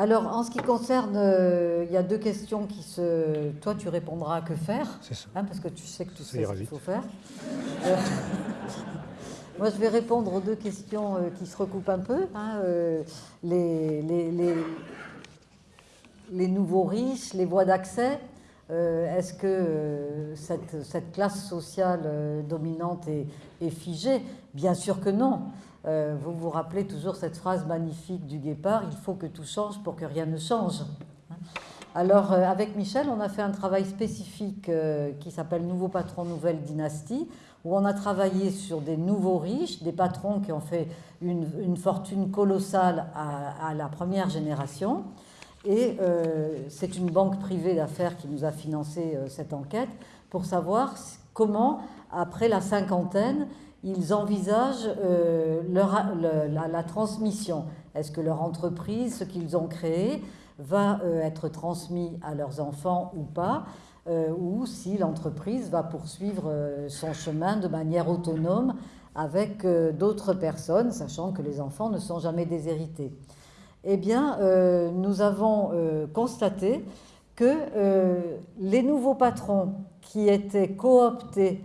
Alors, en ce qui concerne, euh, il y a deux questions qui se... Toi, tu répondras à que faire, C'est ça. hein, parce que tu sais que tu Ça sais ce qu'il faut faire. Euh, Moi, je vais répondre aux deux questions euh, qui se recoupent un peu. hein, les, les- les- les nouveaux riches, les voies d'accès. Est-ce que cette, cette classe sociale dominante est, est figée? Bien sûr que non. Euh, vous vous rappelez toujours cette phrase magnifique du Guépard, il faut que tout change pour que rien ne change. Alors, euh, avec Michel, on a fait un travail spécifique euh, qui s'appelle Nouveau patron, nouvelle dynastie, où on a travaillé sur des nouveaux riches, des patrons qui ont fait une, une fortune colossale à, la première génération. Et c'est une banque privée d'affaires qui nous a financé cette enquête pour savoir comment, après la cinquantaine, ils envisagent euh, leur- le- la, transmission. Est-ce que leur entreprise, ce qu'ils ont créé, va euh, être transmis à leurs enfants ou pas euh, ou si l'entreprise va poursuivre son chemin de manière autonome avec d'autres personnes, sachant que les enfants ne sont jamais déshérités? Eh bien, nous avons constaté que les nouveaux patrons qui étaient cooptés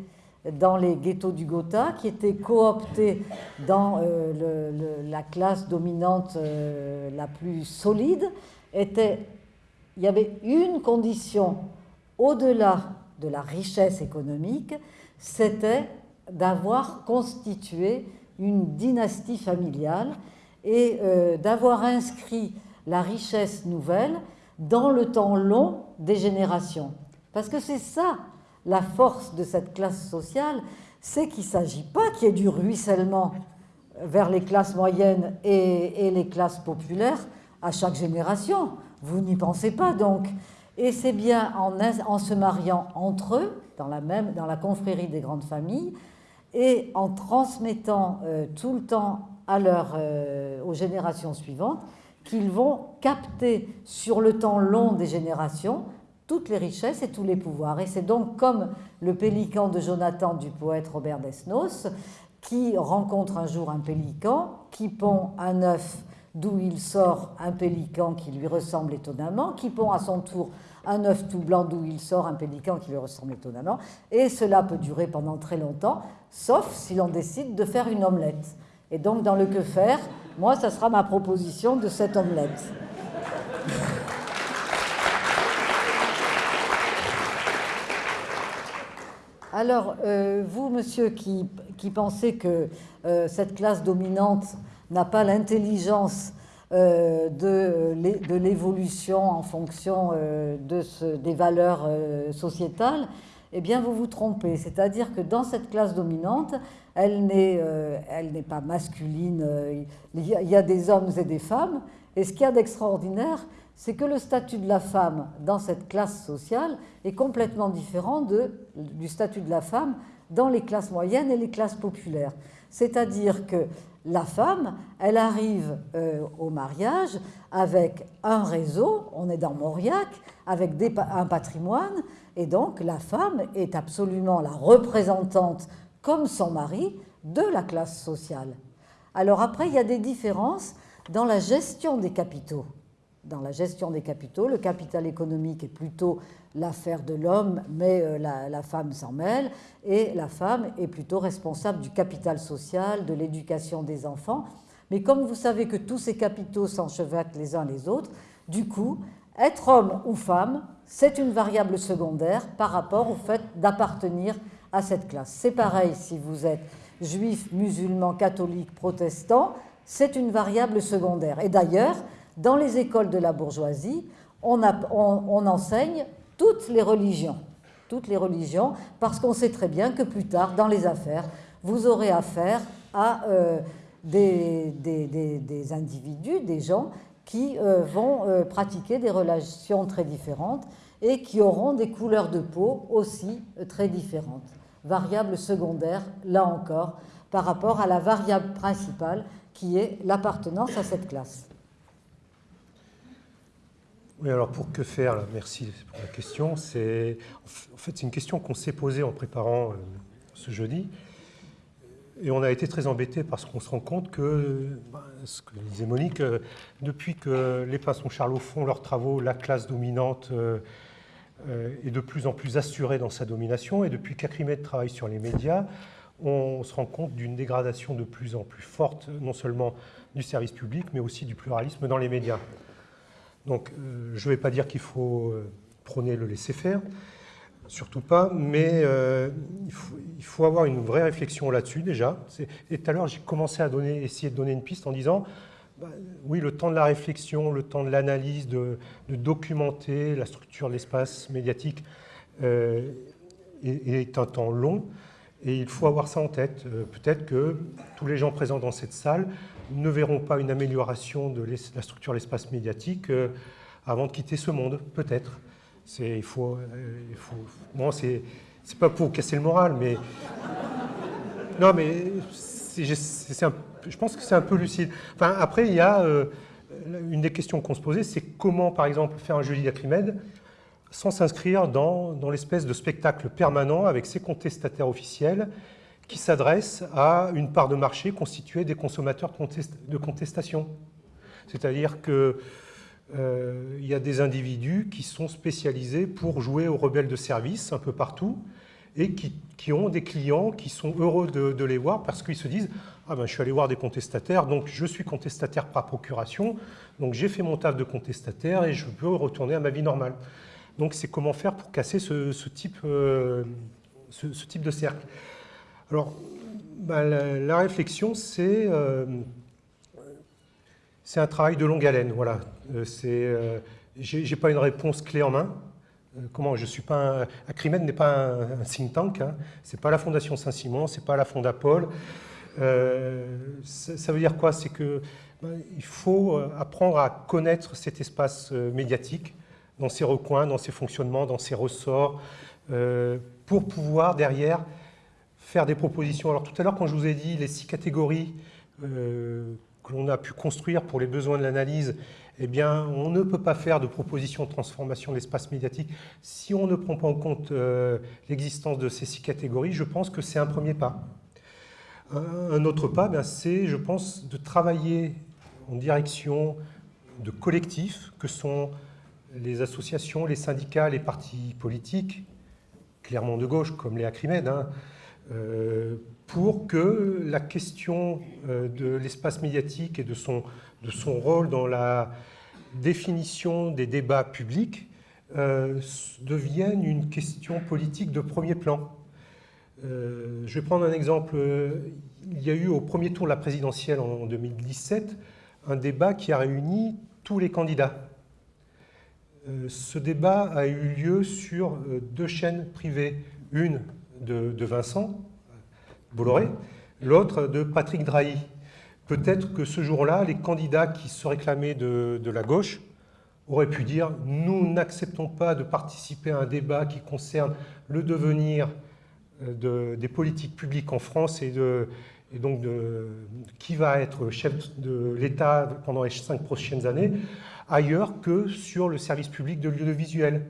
dans les ghettos du Gotha, qui étaient cooptés dans euh, la classe dominante euh, la plus solide, étaient, il y avait une condition au-delà de la richesse économique, c'était d'avoir constitué une dynastie familiale et euh, d'avoir inscrit la richesse nouvelle dans le temps long des générations. Parce que c'est ça la force de cette classe sociale, c'est qu'il ne s'agit pas qu'il y ait du ruissellement vers les classes moyennes et, les classes populaires à chaque génération. Vous n'y pensez pas donc. Et c'est bien en, se mariant entre eux, dans la, même, dans la confrérie des grandes familles, et en transmettant euh, tout le temps à euh, aux générations suivantes, qu'ils vont capter sur le temps long des générations toutes les richesses et tous les pouvoirs. Et c'est donc comme le pélican de Jonathan du poète Robert Desnos, qui rencontre un jour un pélican, qui pond un œuf d'où il sort un pélican qui lui ressemble étonnamment, qui pond à son tour un œuf tout blanc d'où il sort un pélican qui lui ressemble étonnamment, et cela peut durer pendant très longtemps, sauf si l'on décide de faire une omelette. Et donc dans le que faire, moi, ça sera ma proposition de cette omelette. Alors, euh, vous, monsieur, qui, pensez que euh, cette classe dominante n'a pas l'intelligence euh, de, l'évolution en fonction des valeurs sociétales, eh bien, vous vous trompez. C'est-à-dire que dans cette classe dominante, elle n'est pas masculine. Il y, a, il y a des hommes et des femmes. Et ce qu'il y a d'extraordinaire, c'est que le statut de la femme dans cette classe sociale est complètement différent du statut de la femme dans les classes moyennes et les classes populaires. C'est-à-dire que la femme, elle arrive euh, au mariage avec un réseau, on est dans Mauriac, avec un patrimoine, et donc la femme est absolument la représentante, comme son mari, de la classe sociale. Alors après, il y a des différences dans la gestion des capitaux. Dans la gestion des capitaux, le capital économique est plutôt l'affaire de l'homme, mais euh, la, femme s'en mêle, et la femme est plutôt responsable du capital social, de l'éducation des enfants. Mais comme vous savez que tous ces capitaux s'enchevêtrent les uns les autres, du coup, être homme ou femme, c'est une variable secondaire par rapport au fait d'appartenir à cette classe. C'est pareil si vous êtes juif, musulman, catholique, protestant, c'est une variable secondaire. Et d'ailleurs, dans les écoles de la bourgeoisie, on, enseigne toutes les religions, toutes les religions, parce qu'on sait très bien que plus tard, dans les affaires, vous aurez affaire à euh, des, individus, des gens qui euh, vont euh, pratiquer des relations très différentes et qui auront des couleurs de peau aussi très différentes. Variable secondaire, là encore, par rapport à la variable principale qui est l'appartenance à cette classe. Oui, alors pour que faire, merci pour la question. C'est en fait c'est une question qu'on s'est posée en préparant ce jeudi. et on a été très embêtés parce qu'on se rend compte que, ben, ce que disait Monique, euh, depuis que les Pinsons Charlot font leurs travaux, la classe dominante euh, euh, est de plus en plus assurée dans sa domination. Et depuis qu'Acrimed travaille sur les médias, on se rend compte d'une dégradation de plus en plus forte, non seulement du service public, mais aussi du pluralisme dans les médias. Donc, je ne vais pas dire qu'il faut prôner le laisser-faire, surtout pas, mais euh, il, faut, avoir une vraie réflexion là-dessus déjà. Et tout à l'heure, j'ai commencé à essayer de donner une piste en disant, bah, oui, le temps de la réflexion, le temps de l'analyse, de, documenter la structure de l'espace médiatique euh, est, un temps long, et il faut avoir ça en tête. Euh, peut-être que tous les gens présents dans cette salle ne verront pas une amélioration de la structure de l'espace médiatique avant de quitter ce monde, peut-être il faut, euh, bon, c'est, pas pour casser le moral, mais non, mais je pense que c'est un peu lucide. Enfin, après, il y a euh, une des questions qu'on se posait, c'est comment, par exemple, faire un jeudi d'Acrimède sans s'inscrire dans l'espèce de spectacle permanent avec ses contestataires officiels qui s'adressent à une part de marché constituée des consommateurs de contestation. C'est-à-dire que euh, il y a des individus qui sont spécialisés pour jouer aux rebelles de service un peu partout et qui, ont des clients qui sont heureux de, les voir parce qu'ils se disent « Ah ben, je suis allé voir des contestataires, donc je suis contestataire par procuration, donc j'ai fait mon taf de contestataire et je peux retourner à ma vie normale. » Donc c'est comment faire pour casser ce, type, euh, ce, type de cercle. Alors, ben, la, réflexion, c'est... Euh, c'est un travail de longue haleine, voilà. Euh, euh, je n'ai pas une réponse clé en main. Comment Je suis pas un, Acrimed n'est pas un, think tank. Hein. C'est pas la Fondation Saint-Simon, c'est pas la Fondapol. Euh, ça, veut dire quoi? C'est que ben, il faut apprendre à connaître cet espace médiatique dans ses recoins, dans ses fonctionnements, dans ses ressorts, pour pouvoir derrière faire des propositions. Alors tout à l'heure, quand je vous ai dit les six catégories que l'on a pu construire pour les besoins de l'analyse, eh bien, on ne peut pas faire de proposition de transformation de l'espace médiatique si on ne prend pas en compte euh, l'existence de ces six catégories. Je pense que c'est un premier pas. Un autre pas, ben, c'est, je pense, de travailler en direction de collectifs que sont les associations, les syndicats, les partis politiques, clairement de gauche, comme les Acrimed, hein, euh, pour que la question euh, de l'espace médiatique et de son, de son rôle dans la définition des débats publics euh, devienne une question politique de premier plan. Euh, je vais prendre un exemple. Il y a eu au premier tour de la présidentielle en 2017 un débat qui a réuni tous les candidats. ce débat a eu lieu sur deux chaînes privées, une de, Vincent, Bolloré, l'autre de Patrick Drahi. Peut-être que ce jour-là, les candidats qui se réclamaient de, la gauche auraient pu dire « nous n'acceptons pas de participer à un débat qui concerne le devenir euh, des politiques publiques en France et, donc de, qui va être chef de l'État pendant les cinq prochaines années, ailleurs que sur le service public de l'audiovisuel.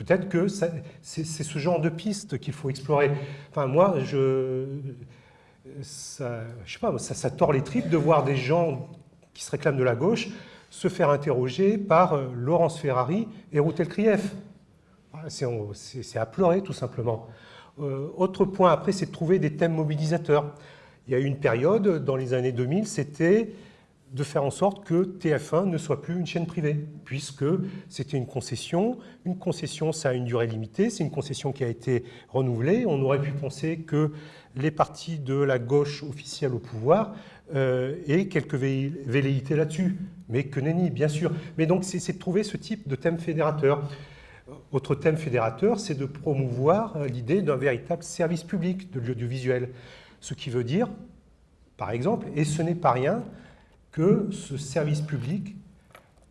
Peut-être que c'est ce genre de piste qu'il faut explorer. Enfin, moi, je, ça, je sais pas, ça, tord les tripes de voir des gens qui se réclament de la gauche se faire interroger par euh, Laurence Ferrari et Routel Krief. C'est à pleurer, tout simplement. Euh, autre point après, c'est de trouver des thèmes mobilisateurs. Il y a eu une période, dans les années 2000, c'était de faire en sorte que TF1 ne soit plus une chaîne privée, puisque c'était une concession. Une concession, ça a une durée limitée, c'est une concession qui a été renouvelée. On aurait pu penser que les partis de la gauche officielle au pouvoir euh, aient quelques velléités là-dessus, mais que nenni, bien sûr. Mais donc, c'est de trouver ce type de thème fédérateur. Autre thème fédérateur, c'est de promouvoir l'idée d'un véritable service public de l'audiovisuel. Ce qui veut dire, par exemple, et ce n'est pas rien, que ce service public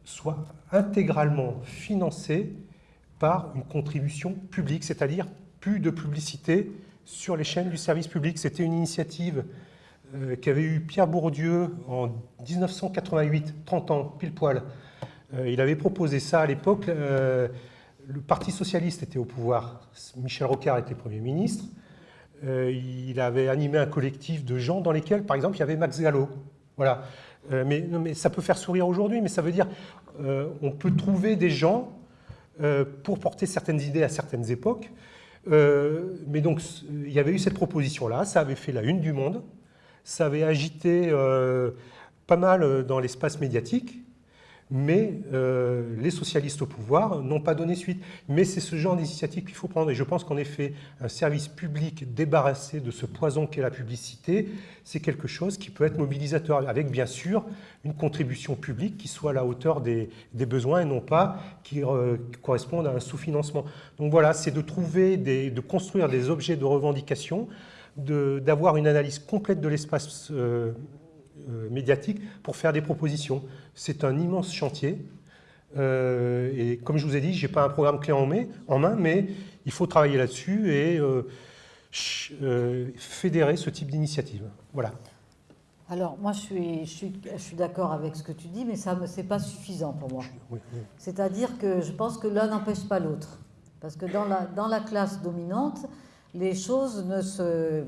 soit intégralement financé par une contribution publique, c'est-à-dire plus de publicité sur les chaînes du service public. C'était une initiative euh, qu'avait eu Pierre Bourdieu en 1988, 30 ans, pile poil. Euh, il avait proposé ça à l'époque. Euh, le Parti socialiste était au pouvoir, Michel Rocard était Premier ministre. il avait animé un collectif de gens dans lesquels, par exemple, il y avait Max Gallo. Voilà. Mais, mais ça peut faire sourire aujourd'hui, mais ça veut dire on peut trouver des gens pour porter certaines idées à certaines époques. mais donc, il y avait eu cette proposition-là, ça avait fait la une du monde, ça avait agité pas mal dans l'espace médiatique, mais euh, les socialistes au pouvoir n'ont pas donné suite. Mais c'est ce genre d'initiative qu'il faut prendre. Et je pense qu'en effet, un service public débarrassé de ce poison qu'est la publicité, c'est quelque chose qui peut être mobilisateur, avec bien sûr une contribution publique qui soit à la hauteur des, besoins et non pas qui euh, corresponde à un sous-financement. Donc voilà, c'est de trouver, de construire des objets de revendication, d'avoir une analyse complète de l'espace euh, médiatique pour faire des propositions. C'est un immense chantier. Euh, et comme je vous ai dit, je n'ai pas un programme clé en main, mais il faut travailler là-dessus et euh, fédérer ce type d'initiative. Voilà. Alors, moi, je suis, je suis, je suis d'accord avec ce que tu dis, mais ce n'est pas suffisant pour moi. C'est-à-dire que je pense que l'un n'empêche pas l'autre. Parce que dans la, dans la classe dominante, les choses ne se...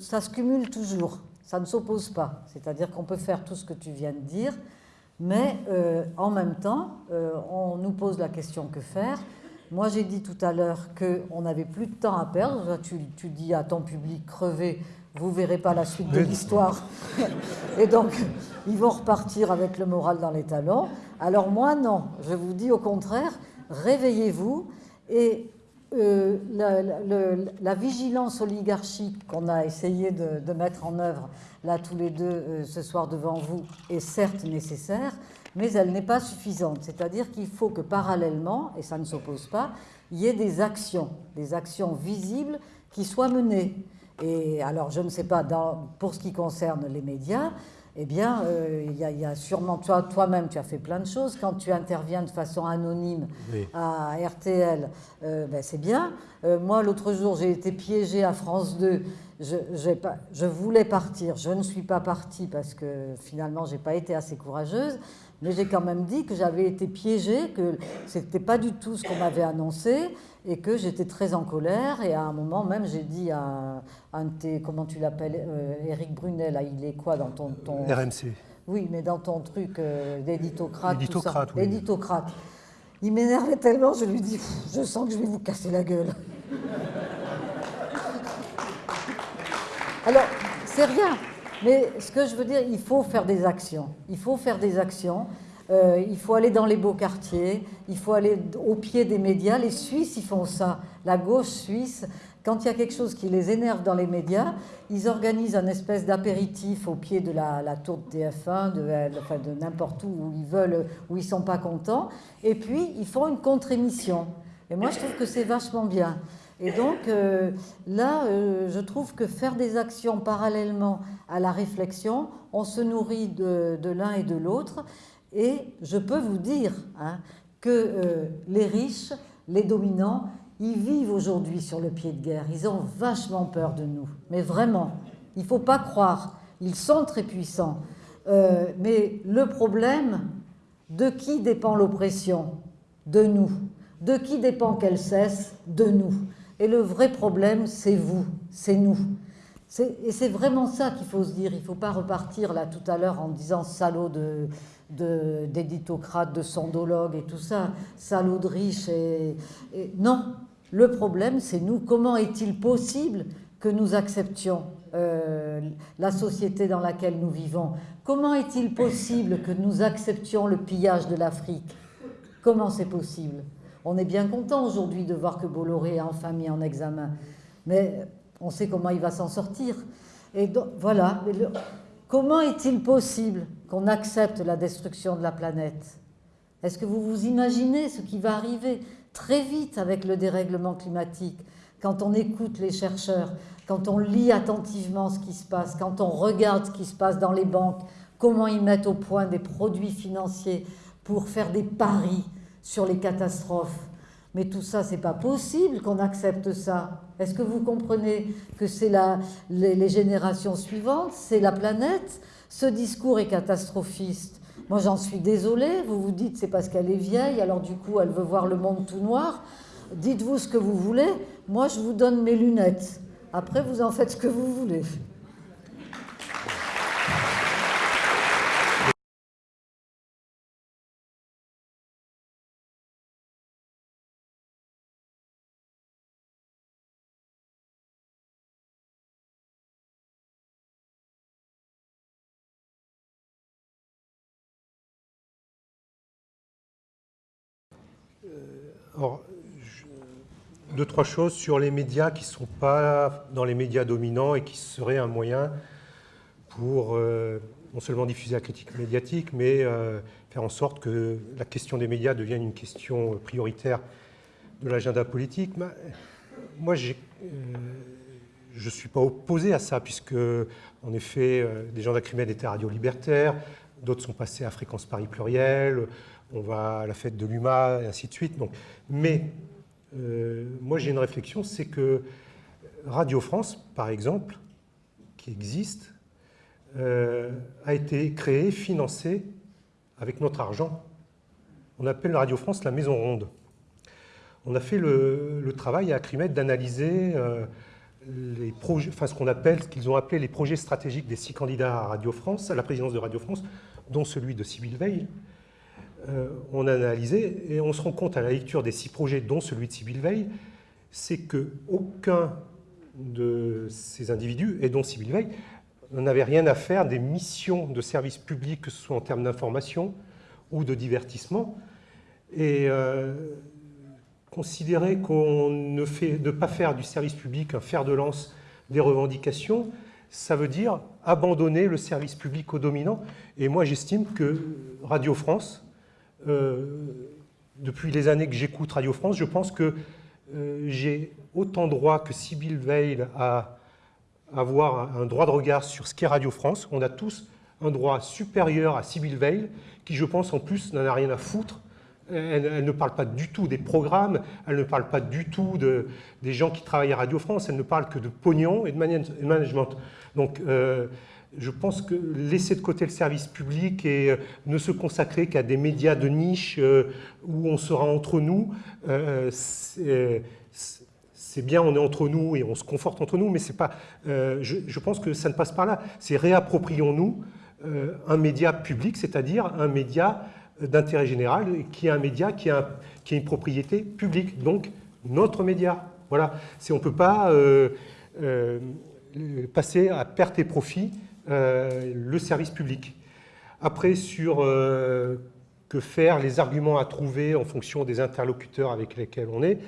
ça se cumule toujours ça ne s'oppose pas. C'est-à-dire qu'on peut faire tout ce que tu viens de dire, mais euh, en même temps, euh, on nous pose la question que faire? Moi, j'ai dit tout à l'heure qu'on n'avait plus de temps à perdre. Tu, tu, dis à ton public crevé, vous ne verrez pas la suite de l'histoire. Et donc, ils vont repartir avec le moral dans les talons. Alors moi, non. Je vous dis au contraire, réveillez-vous et euh, la, vigilance oligarchique qu'on a essayé de, mettre en œuvre là tous les deux euh, ce soir devant vous est certes nécessaire, mais elle n'est pas suffisante. C'est-à-dire qu'il faut que parallèlement, et ça ne s'oppose pas, il y ait des actions, des actions visibles qui soient menées. Et alors, je ne sais pas, pour ce qui concerne les médias, eh bien, euh, il y, a sûrement, toi, toi-même, tu as fait plein de choses. Quand tu interviens de façon anonyme à RTL, euh, ben, c'est bien. Euh, moi, l'autre jour, j'ai été piégée à France 2. Je, pas, je, voulais partir. Je ne suis pas partie parce que finalement, je n'ai pas été assez courageuse. Mais j'ai quand même dit que j'avais été piégée, que ce n'était pas du tout ce qu'on m'avait annoncé et que j'étais très en colère. Et à un moment même, j'ai dit à un de tes, comment tu l'appelles, euh, Éric Brunet, il est quoi dans ton... ton... RMC. Oui, mais dans ton truc euh, d'éditocrate. Éditocrate, oui. Éditocrate. Il m'énervait tellement, je lui dis, je sens que je vais vous casser la gueule. Alors, c'est rien. Mais ce que je veux dire, il faut faire des actions. Il faut faire des actions. Euh, il faut aller dans les beaux quartiers, il faut aller au pied des médias. Les Suisses, ils font ça. La gauche suisse, quand il y a quelque chose qui les énerve dans les médias, ils organisent un espèce d'apéritif au pied de la, tour de TF1, de, de n'importe où, où ils veulent, où ils sont pas contents. Et puis, ils font une contre-émission. Et moi, je trouve que c'est vachement bien. Et donc, euh, là, euh, je trouve que faire des actions parallèlement à la réflexion, on se nourrit de, l'un et de l'autre. Et je peux vous dire hein, que euh, les riches, les dominants, ils vivent aujourd'hui sur le pied de guerre. Ils ont vachement peur de nous. Mais vraiment, il ne faut pas croire. Ils sont très puissants. mais le problème, de qui dépend l'oppression De nous? De qui dépend qu'elle cesse De nous? Et le vrai problème, c'est vous, c'est nous. Et c'est vraiment ça qu'il faut se dire. Il ne faut pas repartir là tout à l'heure en disant salaud d'éditocrate, de, de et tout ça, salaud de riche. Et, Non, le problème, c'est nous. Comment est-il possible que nous acceptions euh, la société dans laquelle nous vivons? Comment est-il possible que nous acceptions le pillage de l'Afrique? Comment c'est possible? On est bien content aujourd'hui de voir que Bolloré est enfin mis en examen, mais on sait comment il va s'en sortir. Et donc, voilà, comment est-il possible qu'on accepte la destruction de la planète Est-ce que vous vous imaginez ce qui va arriver très vite avec le dérèglement climatique quand on écoute les chercheurs, quand on lit attentivement ce qui se passe, quand on regarde ce qui se passe dans les banques, comment ils mettent au point des produits financiers pour faire des paris sur les catastrophes. Mais tout ça, c'est pas possible qu'on accepte ça. Est-ce que vous comprenez que c'est les, les générations suivantes, c'est la planète Ce discours est catastrophiste. Moi, j'en suis désolée. Vous vous dites c'est parce qu'elle est vieille, alors du coup, elle veut voir le monde tout noir. Dites-vous ce que vous voulez. Moi, je vous donne mes lunettes. Après, vous en faites ce que vous voulez. Alors, deux, trois choses sur les médias qui ne sont pas dans les médias dominants et qui seraient un moyen pour euh, non seulement diffuser la critique médiatique, mais euh, faire en sorte que la question des médias devienne une question prioritaire de l'agenda politique. Moi, euh, je ne suis pas opposé à ça, puisque, en effet, des gens d'Acrimed étaient radio libertaire, d'autres sont passés à Fréquence Paris Pluriel, on va à la fête de l'UMA, et ainsi de suite. Mais euh, moi j'ai une réflexion, c'est que Radio France, par exemple, qui existe, euh, a été créée, financée avec notre argent. On appelle Radio France la Maison Ronde. On a fait le, travail à Acrimed d'analyser euh, ce qu'on appelle, qu'ils ont appelé les projets stratégiques des six candidats à Radio France, à la présidence de Radio France, dont celui de Sybille Veil. Euh, on a analysé et on se rend compte à la lecture des six projets, dont celui de Sybille Veil, c'est qu'aucun de ces individus, et dont Sybille Veil, n'avait rien à faire des missions de service public, que ce soit en termes d'information ou de divertissement. Et euh, considérer qu'on ne fait de pas faire du service public un fer de lance des revendications, ça veut dire abandonner le service public aux dominants. Et moi, j'estime que Radio France depuis les années que j'écoute Radio France, je pense que euh, j'ai autant droit que Sybille Veil à avoir un droit de regard sur ce qu'est Radio France. On a tous un droit supérieur à Sybille Veil, qui, je pense, en plus, n'en a rien à foutre. Elle, ne parle pas du tout des programmes, elle ne parle pas du tout de, des gens qui travaillent à Radio France, elle ne parle que de pognon et de management. Donc, euh, je pense que laisser de côté le service public et euh, ne se consacrer qu'à des médias de niche euh, où on sera entre nous, c'est bien, on est entre nous et on se conforte entre nous, mais c'est pas. Je, pense que ça ne passe pas là. C'est réapproprions-nous un média public, c'est-à-dire un média d'intérêt général, qui est un média qui a, qui a, une propriété publique, donc notre média. Voilà. On ne peut pas passer à perte et profit euh, le service public. Après, sur euh, que faire, les arguments à trouver en fonction des interlocuteurs avec lesquels on est,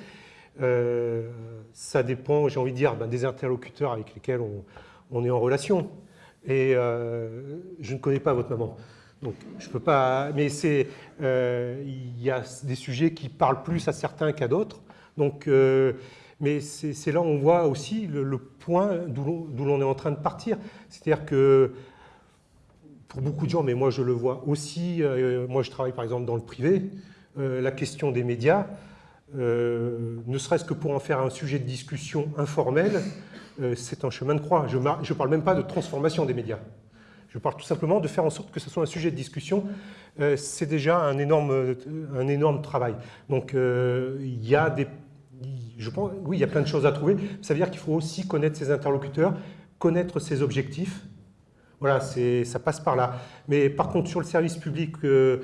euh, ça dépend, j'ai envie de dire, ben, des interlocuteurs avec lesquels on, est en relation. Et je ne connais pas votre maman. Donc, je peux pas. Mais c'est, il y a des sujets qui parlent plus à certains qu'à d'autres. Donc, mais c'est là où on voit aussi le, point d'où l'on est en train de partir. C'est-à-dire que pour beaucoup de gens, mais moi je le vois aussi, euh, moi je travaille par exemple dans le privé, euh, la question des médias, euh, ne serait-ce que pour en faire un sujet de discussion informel, c'est un chemin de croix. Je ne parle même pas de transformation des médias. Je parle tout simplement de faire en sorte que ce soit un sujet de discussion. c'est déjà un énorme, un énorme travail. Donc il y a des je pense, oui, il y a plein de choses à trouver. Ça veut dire qu'il faut aussi connaître ses interlocuteurs, connaître ses objectifs. Voilà, ça passe par là. Mais par contre, sur le service public, euh,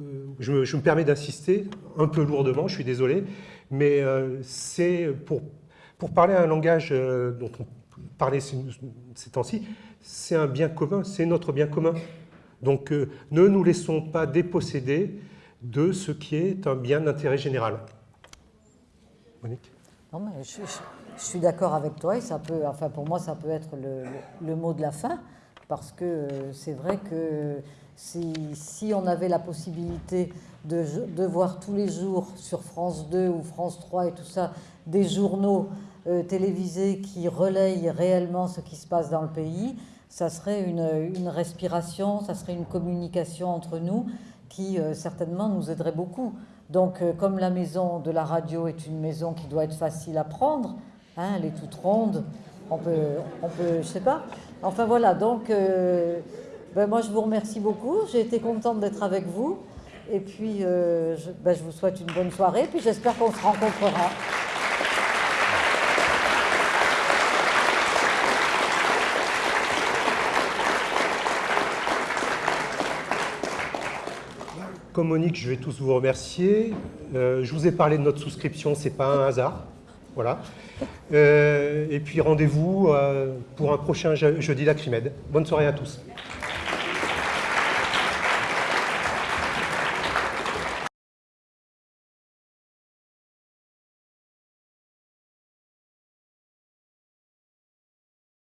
euh, je, me permets d'insister un peu lourdement, je suis désolé, mais euh, c'est pour, pour parler un langage dont on parlait ces, temps-ci, c'est un bien commun, c'est notre bien commun. Donc ne nous laissons pas déposséder de ce qui est un bien d'intérêt général. Non, mais je, suis d'accord avec toi et ça peut, enfin pour moi, ça peut être le, mot de la fin parce que euh, c'est vrai que si, on avait la possibilité de, voir tous les jours sur France 2 ou France 3 et tout ça des journaux euh, télévisés qui relayent réellement ce qui se passe dans le pays, ça serait une, une respiration, ça serait une communication entre nous qui euh, certainement nous aiderait beaucoup. Donc, euh, comme la maison de la radio est une maison qui doit être facile à prendre, hein, elle est toute ronde, on peut, on peut, je sais pas. Enfin voilà, donc euh, ben, moi je vous remercie beaucoup. J'ai été contente d'être avec vous. Et puis ben, je vous souhaite une bonne soirée. Puis j'espère qu'on se rencontrera. Comme Monique, je vais tous vous remercier. Euh, je vous ai parlé de notre souscription, c'est pas un hasard. Voilà. Euh, et puis rendez-vous euh, pour un prochain je- jeudi d'Acrimed. Bonne soirée à tous.